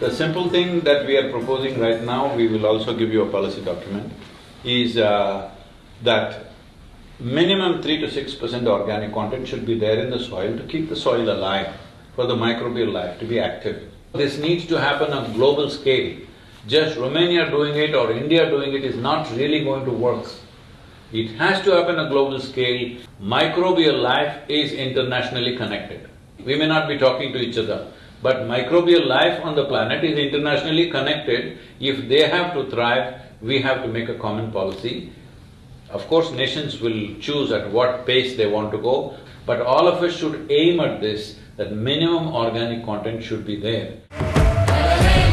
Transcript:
The simple thing that we are proposing right now, we will also give you a policy document, is uh, that minimum three to six percent organic content should be there in the soil to keep the soil alive, for the microbial life to be active. This needs to happen on global scale. Just Romania doing it or India doing it is not really going to work. It has to happen on a global scale. Microbial life is internationally connected. We may not be talking to each other, but microbial life on the planet is internationally connected. If they have to thrive, we have to make a common policy. Of course, nations will choose at what pace they want to go, but all of us should aim at this, that minimum organic content should be there.